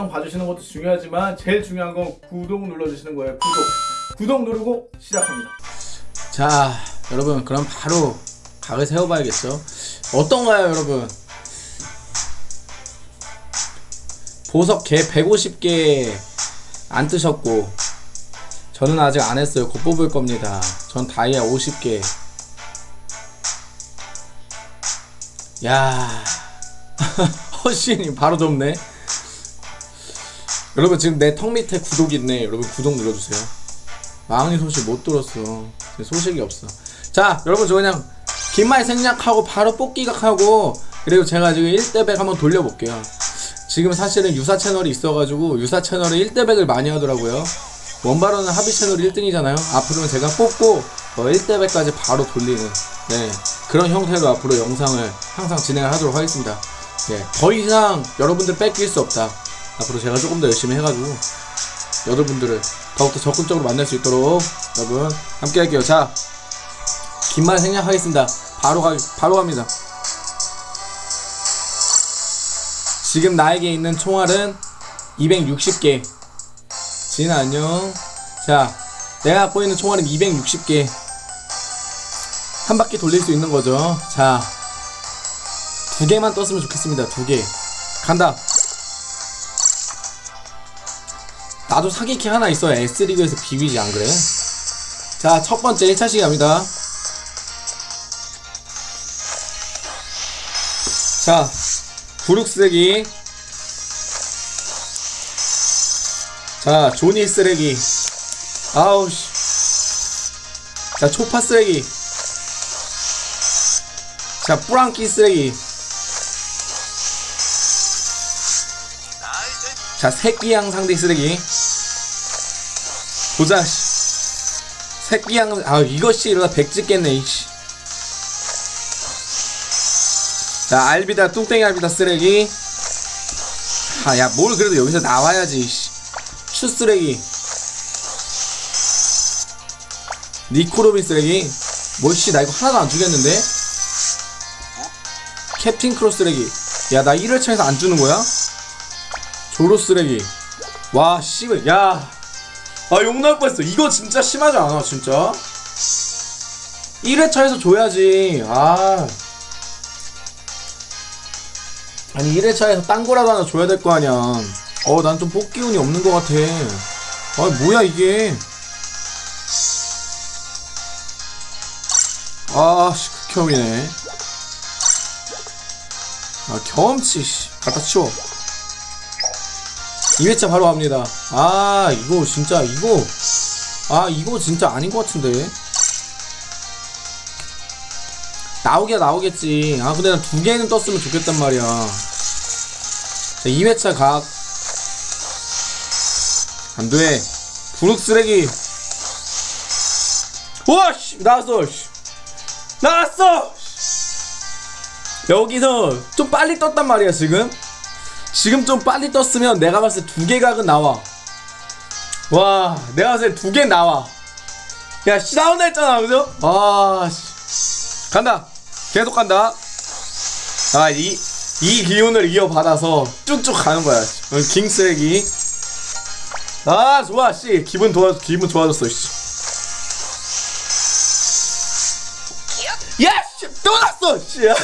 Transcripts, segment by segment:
영상 봐주시는 것도 중요하지만 제일 중요한 건 구독 눌러주시는 거예요. 구독. 구독 누르고 시작합니다. 자 여러분 그럼 바로 각을 세워봐야겠죠? 어떤가요 여러분? 보석 개 150개 안 뜨셨고 저는 아직 안 했어요. 곧 뽑을 겁니다. 전 다이아 50개. 야. 허쉬님 바로 좁네 여러분 지금 내 턱 밑에 구독 있네. 여러분 구독 눌러주세요. 망이 소식 못 들었어. 소식이 없어. 자 여러분 저 그냥 긴말 생략하고 바로 뽑기각 하고 그리고 제가 지금 1대백 한번 돌려볼게요. 지금 사실은 유사 채널이 있어가지고 유사 채널에 1대백을 많이 하더라고요. 원바로는 합의 채널 1등이잖아요. 앞으로는 제가 뽑고 어, 1대백까지 바로 돌리는 네 그런 형태로 앞으로 영상을 항상 진행을 하도록 하겠습니다. 네, 더 이상 여러분들 뺏길 수 없다 앞으로 제가 조금 더 열심히 해가지고 여러분들을 더욱더 적극적으로 만날 수 있도록 여러분 함께 할게요. 자 긴말 생략하겠습니다. 바로 가 바로 갑니다. 지금 나에게 있는 총알은 260개. 진 안녕. 자 내가 갖고 있는 총알은 260개. 한 바퀴 돌릴 수 있는 거죠. 자 두 개만 떴으면 좋겠습니다. 두개. 간다 나도 사기키 하나 있어야 S리그에서 비비지 안 그래? 자, 첫 번째 1차 시기 갑니다. 자, 구룩 쓰레기. 자, 조니 쓰레기. 아우, 씨. 자, 초파 쓰레기. 자, 뿌랑끼 쓰레기. 자, 새끼양 상대 쓰레기. 보자, 씨. 새끼 양, 아, 이것이 이러다 백 찍겠네, 이씨. 자, 알비다, 뚱땡이 알비다 쓰레기. 아, 야, 뭘 그래도 여기서 나와야지, 씨. 추 쓰레기. 니코로빈 쓰레기. 뭐, 씨, 나 이거 하나도 안 주겠는데? 캡틴 크로스 쓰레기. 야, 나 1회차에서 안 주는 거야? 조로 쓰레기. 와, 씨발, 야. 아, 욕 나올 뻔했어. 이거 진짜 심하지 않아, 진짜? 1회차에서 줘야지. 아. 아니, 1회차에서 딴 거라도 하나 줘야 될 거 아니야. 어, 난 좀 뽑기 운이 없는 것 같아. 아, 뭐야, 이게. 아, 씨, 극혐이네. 아, 경험치, 씨. 갖다 치워. 2회차 바로 갑니다. 아, 이거 진짜, 이거. 아, 이거 진짜 아닌 것 같은데. 나오게 나오겠지. 아, 근데 난 두 개는 떴으면 좋겠단 말이야. 자, 2회차 각. 안 돼. 분홍 쓰레기. 우와, 씨, 나왔어, 씨. 나왔어! 여기서 좀 빨리 떴단 말이야, 지금. 지금 좀 빨리 떴으면 내가 봤을 때 두 개 각은 나와. 와, 내가 봤을 때 두 개 나와. 야, 씨, 나온다 했잖아, 그죠? 아, 씨. 간다. 계속 간다. 아, 이, 이 기운을 이어받아서 쭉쭉 가는 거야. 응, 킹 쓰레기. 아, 좋아, 씨. 기분 좋아, 기분 좋아졌어, 씨. 야, 씨, 또 났어, 씨.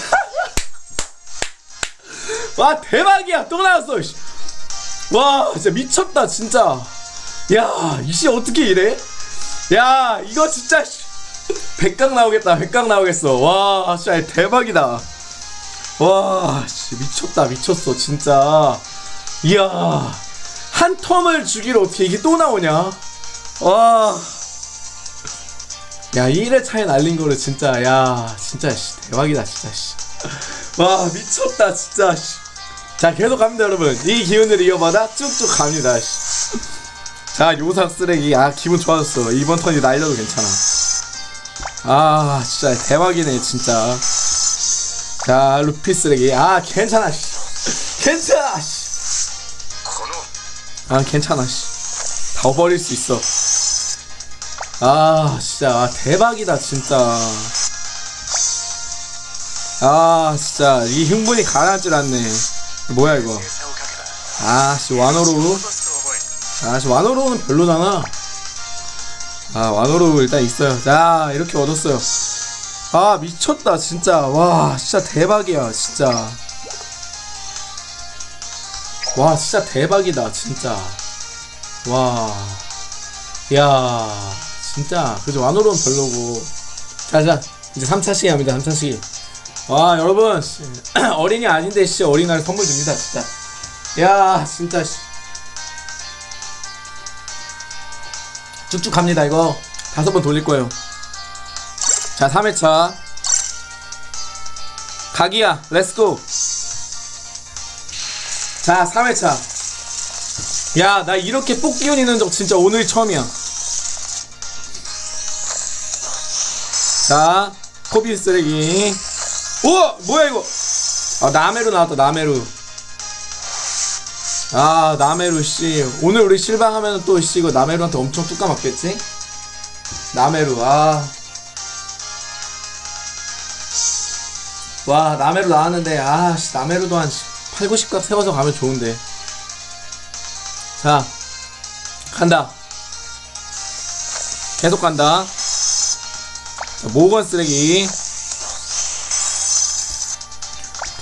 와 대박이야 또 나왔어 씨. 와 진짜 미쳤다 진짜 야 이씨 어떻게 이래 야 이거 진짜 씨. 백각 나오겠다 백각 나오겠어 와 진짜 대박이다 와 씨, 미쳤다 미쳤어 진짜 이야 한 텀을 주기로 어떻게 이게 또 나오냐 와 야, 1회 차에 날린 거를 진짜, 야, 진짜, 씨, 대박이다, 진짜, 씨. 와, 미쳤다, 진짜, 씨. 자, 계속 갑니다, 여러분. 이 기운을 이어받아 쭉쭉 갑니다, 씨. 자, 요상 쓰레기. 아, 기분 좋아졌어. 이번 턴이 날려도 괜찮아. 아, 진짜, 대박이네, 진짜. 자, 루피 쓰레기. 아, 괜찮아, 씨. 괜찮아, 씨. 아, 괜찮아, 씨. 다 버릴 수 있어. 아 진짜 아, 대박이다 진짜 아 진짜 이 흥분이 가라앉질 않네 뭐야 이거? 아씨 와노루. 아씨 와노루는 별로잖아. 아 와노루 일단 있어요. 자 이렇게 얻었어요. 아 미쳤다 진짜. 와 진짜 대박이야 진짜. 와 진짜 대박이다 진짜. 와야 진짜. 그죠? 와노루는 별로고. 자자 이제 3차 시기 합니다 3차 시기 와 여러분 씨, 어린이 아닌데 씨 어린이날 선물 줍니다 진짜. 야 진짜 씨. 쭉쭉 갑니다 이거. 다섯 번 돌릴 거예요. 자 3회차. 각이야 let's go 자 3회차. 야 나 이렇게 뽑기운 있는 적 진짜 오늘 처음이야. 자 코비 쓰레기 우와 뭐야 이거? 아 나메루 나왔다 나메루. 아 나메루 씨. 오늘 우리 실방하면 또씨 이거 나메루한테 엄청 뚜까 맞겠지? 나메루 아. 와 나메루 나왔는데 아 씨 나메루도 한 8, 90각 세워서 가면 좋은데. 자 간다. 계속 간다. 자, 모건 쓰레기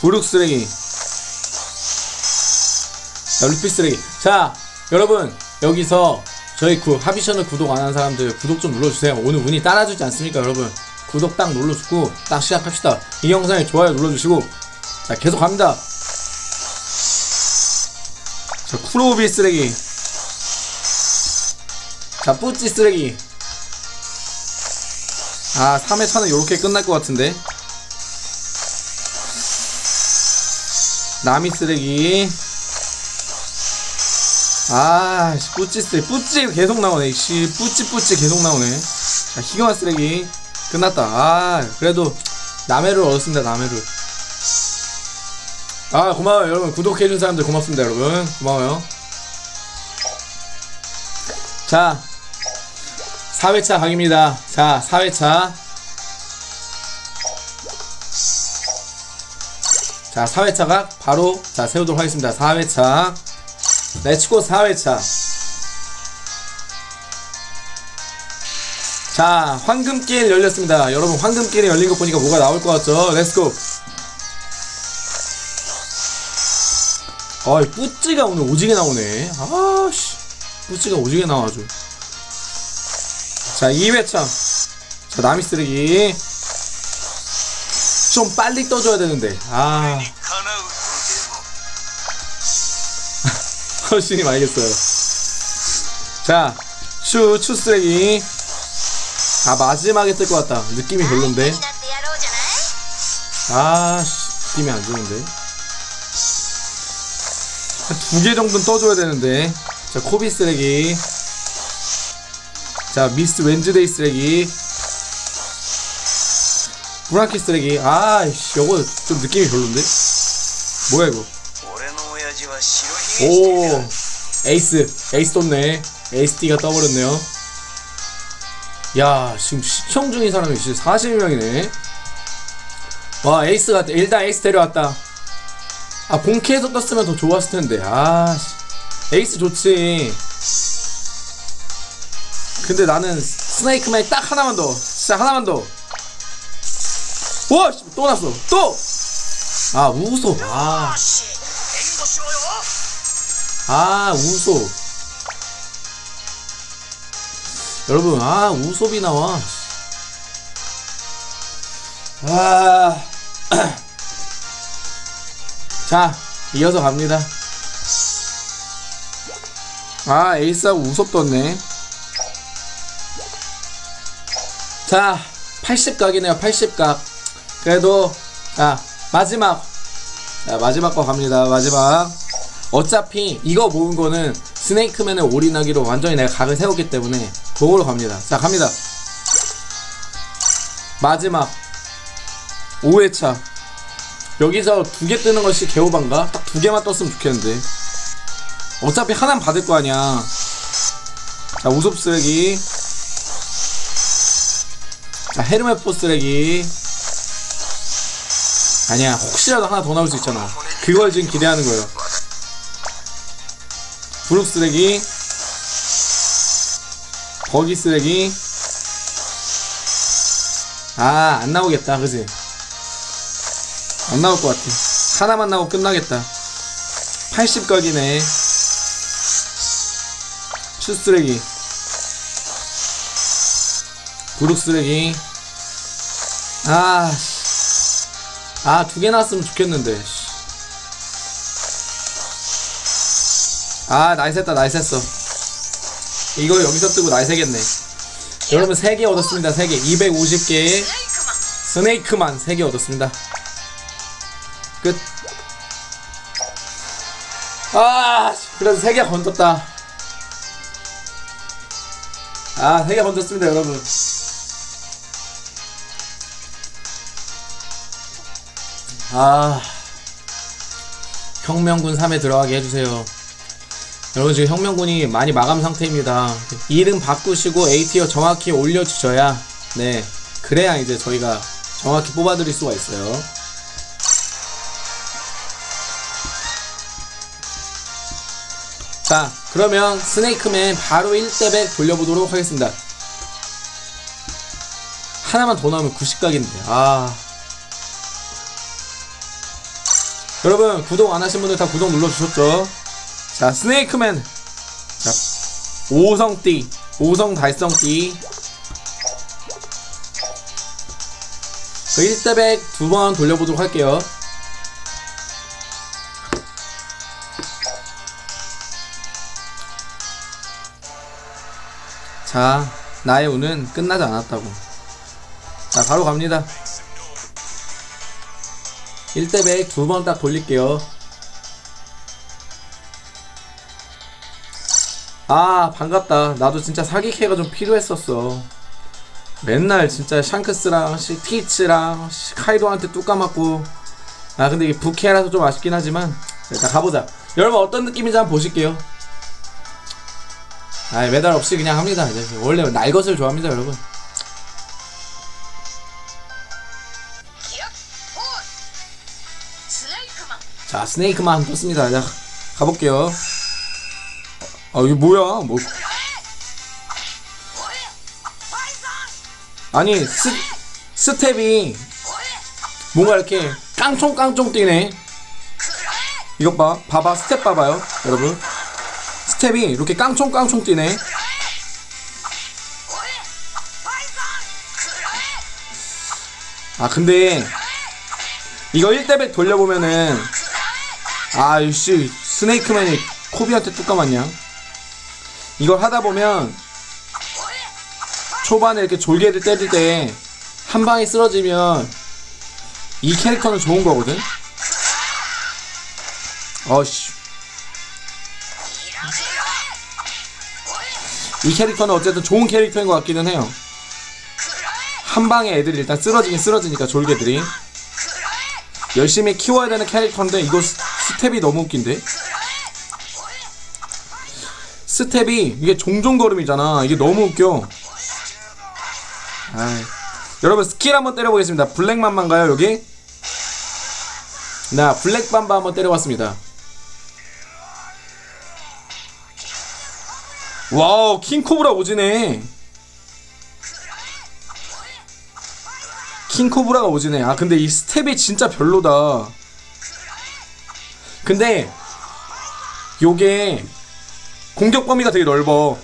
부룩 쓰레기. 자 루피 쓰레기. 자 여러분 여기서 저희 그 하비셔널 구독 안 한 사람들 구독 좀 눌러주세요. 오늘 운이 따라주지 않습니까 여러분? 구독 딱 눌러주고 딱 시작합시다. 이 영상에 좋아요 눌러주시고. 자 계속 갑니다. 자 쿠로비 쓰레기. 자 뿌찌 쓰레기. 아 3회 차는 요렇게 끝날 것 같은데 나미 쓰레기. 아 씨, 뿌찌 쓰레기. 뿌찌 계속 나오네. 씨 뿌찌 뿌찌 계속 나오네. 자 희경아 쓰레기. 끝났다. 아 그래도 나메를 얻었습니다 나메를 아 고마워요 여러분. 구독해준 사람들 고맙습니다 여러분. 고마워요. 자 4회차 각입니다. 자 4회차 자 4회차가 바로 자 세우도록 하겠습니다. 4회차. let's go 4회차. 자 황금길 열렸습니다. 여러분 황금길이 열린 거 보니까 뭐가 나올 것 같죠? let's go 어이 뿌찌가 오늘 오지게 나오네. 아씨 뿌찌가 오지게 나와가지고. 자 2회차. 자 나미 쓰레기 좀 빨리 떠줘야 되는데. 아. 훨씬 알겠어요. 자 추, 추 쓰레기. 아 마지막에 뜰 것 같다. 느낌이 별론데. 아 느낌이 안 좋은데. 두 개 정도는 떠줘야 되는데. 자 코비 쓰레기. 자 미스 웬즈데이 쓰레기. 브라키 쓰레기. 아이씨 요거 좀 느낌이 별론데? 뭐야 이거? 오 에이스. 에이스 떴네. 에이스 D가 떠버렸네요. 야 지금 시청 중인 사람이 진짜 40명이네. 와 에이스가 일단 에이스 데려왔다. 아 본캐에서 떴으면 더 좋았을 텐데. 아 에이스 좋지. 근데 나는 스네이크맨 딱 하나만 더. 진짜 하나만 더. 와! 또 났어 또! 아 우솝 아. 아 우솝 여러분 아 우소비 나와 아. 자 이어서 갑니다 아 에이스하고 우섭 떴네 자 80각이네요 80각 그래도 자 마지막 자 마지막 거 갑니다 마지막 어차피 이거 모은 거는 스네이크맨을 올인하기로 완전히 내가 각을 세웠기 때문에 그걸로 갑니다. 자, 갑니다. 마지막 5회차 여기서 두 개 뜨는 것이 개오반가? 딱 두 개만 떴으면 좋겠는데 어차피 하나는 받을 거 아니야. 자, 우섭 쓰레기 자, 헤르메포 쓰레기 아니야, 혹시라도 하나 더 나올 수 있잖아. 그걸 지금 기대하는 거예요. 부룩 쓰레기. 버기 쓰레기. 아 안 나오겠다 그지? 안 나올 것 같아. 하나만 나오고 끝나겠다. 80각이네. 슈 쓰레기. 부룩 쓰레기. 아, 아, 두 개 나왔으면 좋겠는데. 씨. 아, nice 했다, nice 했어. 이거 여기서 뜨고 nice 했겠네. 여러분, 3개 얻었습니다, 3개. 250개. 스네이크맨 3개 얻었습니다. 끝. 아, 그래도 3개 건졌다. 아, 3개 건졌습니다, 여러분. 아 혁명군 3에 들어가게 해주세요. 여러분 지금 혁명군이 많이 마감 상태입니다. 이름 바꾸시고 AT어 정확히 올려주셔야 네 그래야 이제 저희가 정확히 뽑아드릴 수가 있어요. 자 그러면 스네이크맨 바로 1대백 돌려보도록 하겠습니다. 하나만 더 나오면 90각인데 아 여러분 구독 안 하신 분들 다 구독 눌러주셨죠? 자 스네이크맨. 자 5성띠. 5성 달성띠. 그 1대백 두 번 돌려보도록 할게요. 자 나의 운은 끝나지 않았다고. 자 바로 갑니다 1대100 두 번 딱 돌릴게요. 아, 반갑다. 나도 진짜 사기캐가 좀 필요했었어. 맨날 진짜 샹크스랑 시- 티치랑 시- 카이도한테 뚝 까맞고. 아, 근데 이게 부캐라서 좀 아쉽긴 하지만. 일단 가보자. 여러분 어떤 느낌인지 한번 보실게요. 아, 메달 없이 그냥 합니다. 이제 원래 날 것을 좋아합니다, 여러분. 자, 스네이크맨 떴습니다. 자, 가볼게요. 아, 이게 뭐야? 뭐. 아니, 스, 스텝이 뭔가 이렇게 깡총깡총 뛰네. 이것 봐. 봐봐. 스텝 봐봐요. 여러분. 스텝이 이렇게 깡총깡총 뛰네. 아, 근데 이거 1대100 돌려보면은 아이씨 스네이크맨이 코비한테 뚝 까맞냐? 이걸 하다보면 초반에 이렇게 졸개를 때릴 때 한 방에 쓰러지면 이 캐릭터는 좋은 거거든? 어씨. 이 캐릭터는 어쨌든 좋은 캐릭터인 것 같기는 해요. 한 방에 애들이 일단 쓰러지긴 쓰러지니까 졸개들이. 열심히 키워야 되는 캐릭터인데 이거 스- 스텝이 너무 웃긴데 스텝이 이게 종종 걸음이잖아 이게 너무 웃겨 아이. 여러분 스킬 한번 때려보겠습니다 블랙맘바인가요 여기? 나 블랙맘바 한번 때려봤습니다 wow 킹코브라 오지네 킹코브라가 오지네. 아 근데 이 스텝이 진짜 별로다. 근데 요게 공격 범위가 되게 넓어.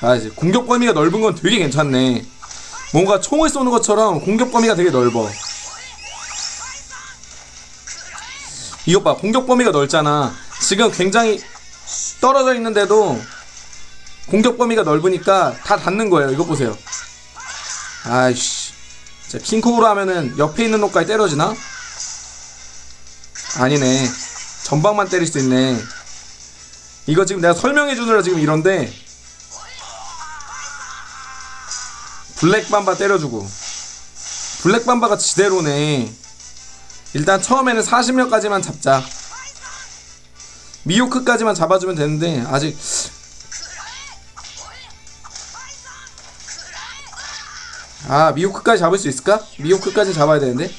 아 이제 공격 범위가 넓은 건 되게 괜찮네. 뭔가 총을 쏘는 것처럼 공격 범위가 되게 넓어. 이것 봐 공격 범위가 넓잖아. 지금 굉장히 떨어져 있는데도 공격 범위가 넓으니까 다 닿는 거예요. 이것 보세요. 아이씨. 자, 킹코브로 하면은 옆에 있는 놈까지 때려지나? 아니네. 전방만 때릴 수 있네. 이거 지금 내가 설명해 주느라 지금 이런데 블랙밤바 때려주고 블랙밤바가 지대로네. 일단 처음에는 40명까지만 잡자. 미호크까지만 잡아주면 되는데 아직 아 미호크까지 잡을 수 있을까? 미호크까지 잡아야 되는데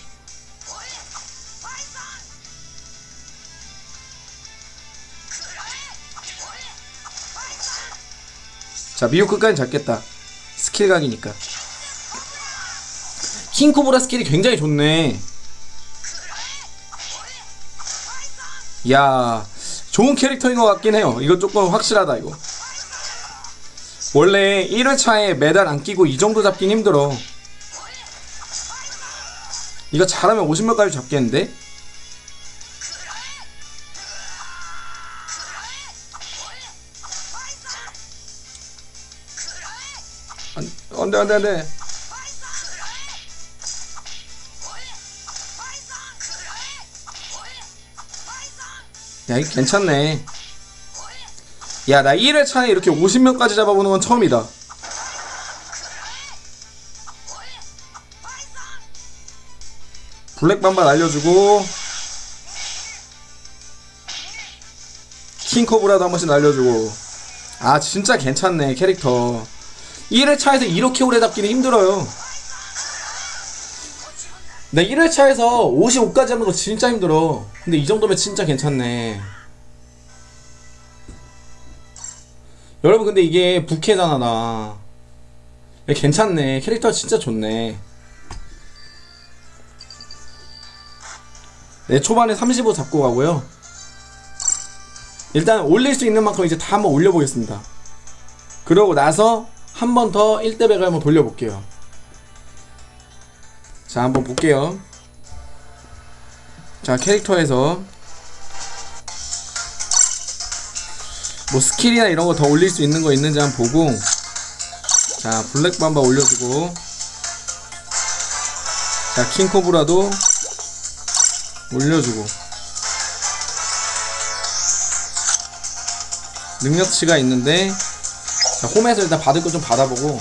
자 미호크까지 잡겠다. 스킬 각이니까. 킹코브라 스킬이 굉장히 좋네. 야 좋은 캐릭터인 것 같긴 해요. 이거 조금 확실하다 이거. 원래 1회차에 메달 안 끼고 이 정도 잡긴 힘들어. 이거 잘하면 50몇까지 잡겠는데? 안, 안돼 안돼 안돼 야 이거 괜찮네. 야 나 1회차에 이렇게 50명까지 잡아보는 건 처음이다. 블랙밤바 날려주고 킹코브라도 한 번씩 날려주고. 아 진짜 괜찮네 캐릭터 1회차에서 이렇게 오래 잡기는 힘들어요. 나 1회차에서 55까지 잡는 거 진짜 힘들어. 근데 이 정도면 진짜 괜찮네. 여러분 근데 이게 부캐잖아 나 야, 괜찮네. 캐릭터 진짜 좋네. 네 초반에 35 잡고 가고요. 일단 올릴 수 있는 만큼 이제 다 한번 올려보겠습니다. 그러고 나서 한 번 더 1대100을 한번 돌려볼게요. 자 한번 볼게요. 자 캐릭터에서 뭐 스킬이나 이런 거 더 올릴 수 있는 거 있는지 한번 보고 자 블랙맘바 올려주고 자 킹코브라도 올려주고. 능력치가 있는데 자, 홈에서 일단 받을 거 좀 받아보고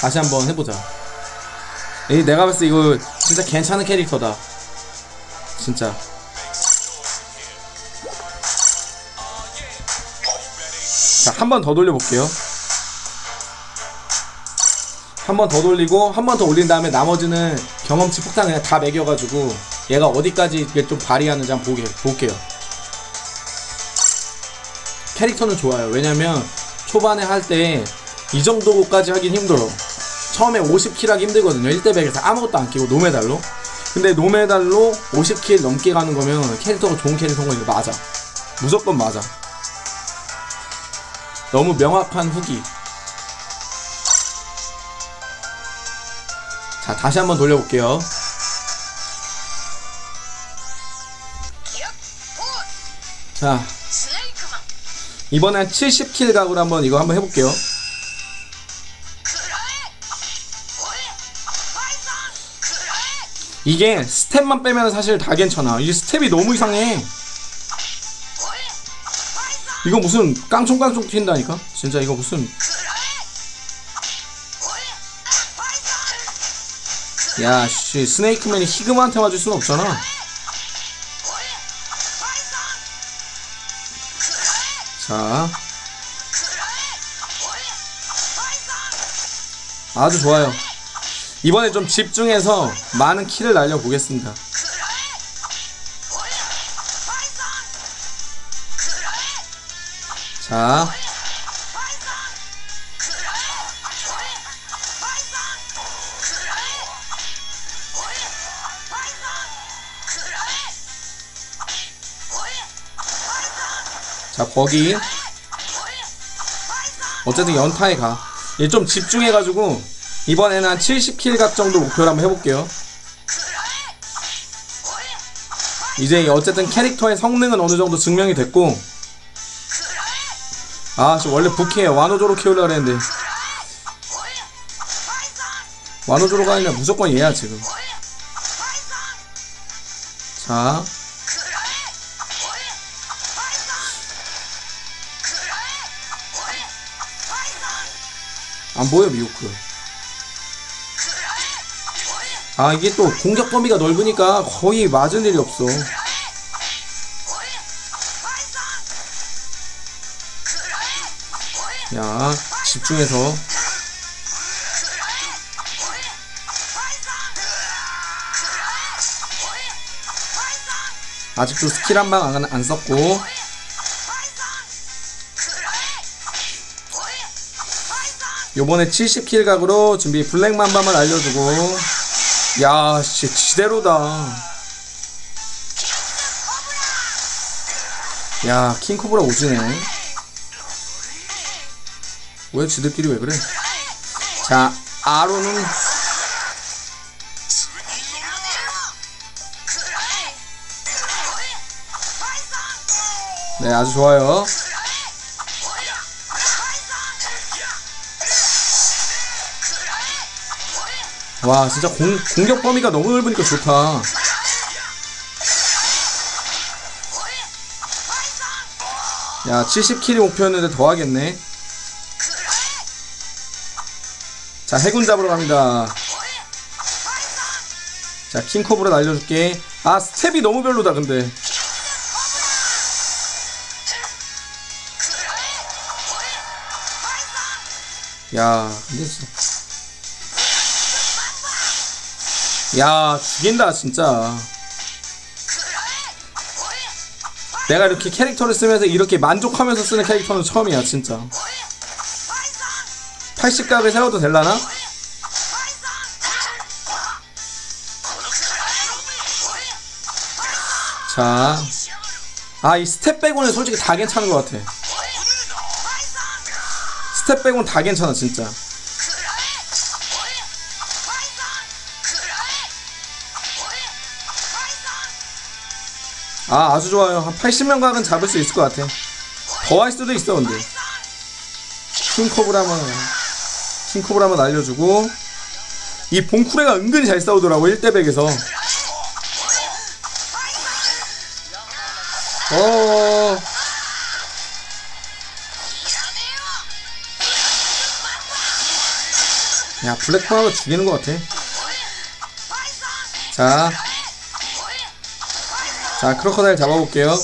다시 한번 해보자. 이 내가 봤을 때 이거 진짜 괜찮은 캐릭터다. 진짜. 자 한 번 더 돌려볼게요. 한 번 더 돌리고 한 번 더 올린 다음에 나머지는 경험치 폭탄 그냥 다 매겨가지고 얘가 어디까지 이게 좀 발휘하는지 한번 보게, 볼게요. 캐릭터는 좋아요. 왜냐면 초반에 할 때 이 정도까지 하긴 힘들어. 처음에 50킬 하기 힘들거든요. 1대100에서 아무것도 안 끼고 노메달로. 근데 노메달로 50킬 넘게 가는 거면 캐릭터가 좋은 캐릭터인 거 맞아. 무조건 맞아. 너무 명확한 후기. 자 다시 한번 돌려볼게요. 자 이번엔 70킬 각으로 한번 이거 한번 해볼게요. 이게 스텝만 빼면 사실 다 괜찮아. 이 스텝이 너무 이상해. 이거 무슨 깡총깡총 튄다니까? 진짜 이거 무슨 야씨 스네이크맨이 히구마한테 맞을 순 없잖아 아주 좋아요. 이번에 좀 집중해서 많은 킬을 날려보겠습니다. 자. 자 거기. 어쨌든 연타에 가. 얘 좀 집중해가지고 이번에는 한 70킬 각 정도 목표로 한번 해볼게요. 이제 어쨌든 캐릭터의 성능은 어느 정도 증명이 됐고 아 지금 원래 부캐 와노조로 키우려고 했는데. 와노조로가 아니라 무조건 얘야 지금. 자 안 보여 미호크? 아 이게 또 공격 범위가 넓으니까 거의 맞을 일이 없어. 야 집중해서. 아직도 스킬 한 방안안 썼고 요번에 70킬 각으로 준비 블랙맘바만 알려주고. 야 씨, 지대로다. 야 킹코브라 오지네. 왜 지들끼리 왜 그래? 자 아로는 네 아주 좋아요 와 진짜 공, 공격 범위가 너무 넓으니까 좋다. 야 70킬이 목표였는데 더 하겠네. 자 해군 잡으러 갑니다. 자 킹코브라 날려줄게. 아 스텝이 너무 별로다 근데. 야 근데 진짜 야 죽인다 진짜 내가 이렇게 캐릭터를 쓰면서 이렇게 만족하면서 쓰는 캐릭터는 처음이야 진짜 80각을 세워도 될라나? 자, 아 이 스텝 빼고는 솔직히 다 괜찮은 것 같아. 스텝 빼고는 다 괜찮아 진짜. 아 아주 좋아요. 한 80명 각은 잡을 수 있을 것 같아. 더 할 수도 있어 근데. 킹코브라만 킹코브라만 알려주고 이 봉쿠레가 은근히 잘 싸우더라고 1대100에서. 어. 야 블랙파워가 죽이는 것 같아. 자, 자 크로커다일 잡아볼게요.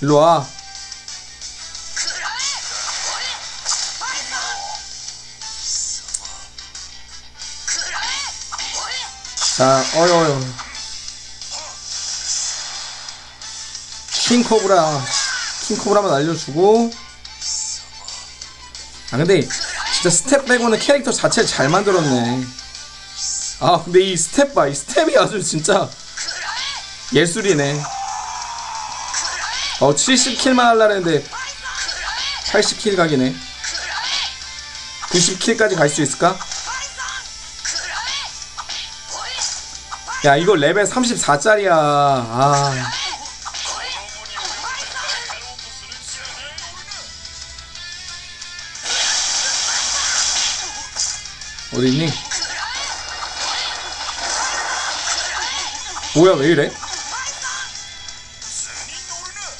일로 와. 자, 어여 어여. 킹코브라, 킹코브라만 알려주고. 아 근데 진짜 스텝 빼고는 캐릭터 자체를 잘 만들었네. 아 근데 이 스텝 봐, 이 스텝이 아주 진짜 예술이네. 어 70킬만 하려 했는데 80킬 각이네. 90킬까지 갈 수 있을까? 야 이거 레벨 34짜리야. 아. 어디 있니? 뭐야 왜 이래?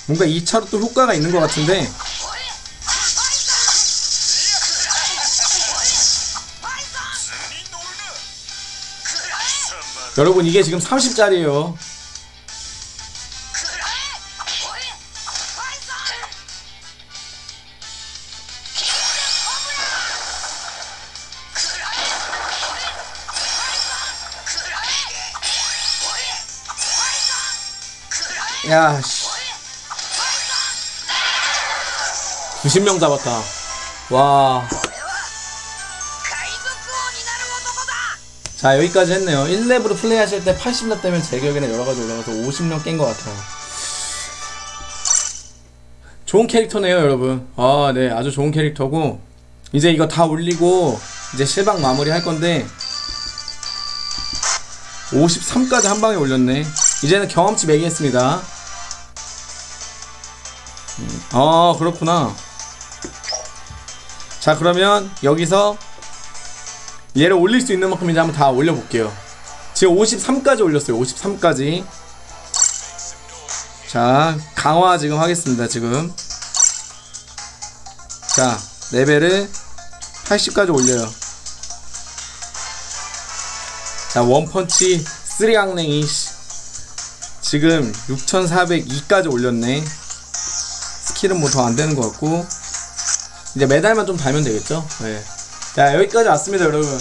뭔가 2차로 또 효과가 있는 것 같은데 여러분 이게 지금 30짜리예요 야 씨. 90명 잡았다 와 자, 여기까지 했네요. 1렙으로 플레이 하실 때 80렙 되면 제 기억에는 여러가지 올라가서 50명 깬것 같아요. 좋은 캐릭터네요, 여러분. 아, 네. 아주 좋은 캐릭터고. 이제 이거 다 올리고, 이제 실방 마무리 할 건데, 53까지 한 방에 올렸네. 이제는 경험치 매기했습니다. 음, 아, 그렇구나. 자 그러면 여기서 얘를 올릴 수 있는 만큼 이제 한번 다 올려볼게요. 지금 53까지 올렸어요. 53까지. 자, 강화 지금 하겠습니다. 지금. 자, 레벨을 80까지 올려요. 자, 원펀치 3강냉이 지금 6402까지 올렸네. 스킬은 뭐 더 안 되는 것 같고. 이제 메달만 좀 달면 되겠죠? 네. 자, 여기까지 왔습니다, 여러분.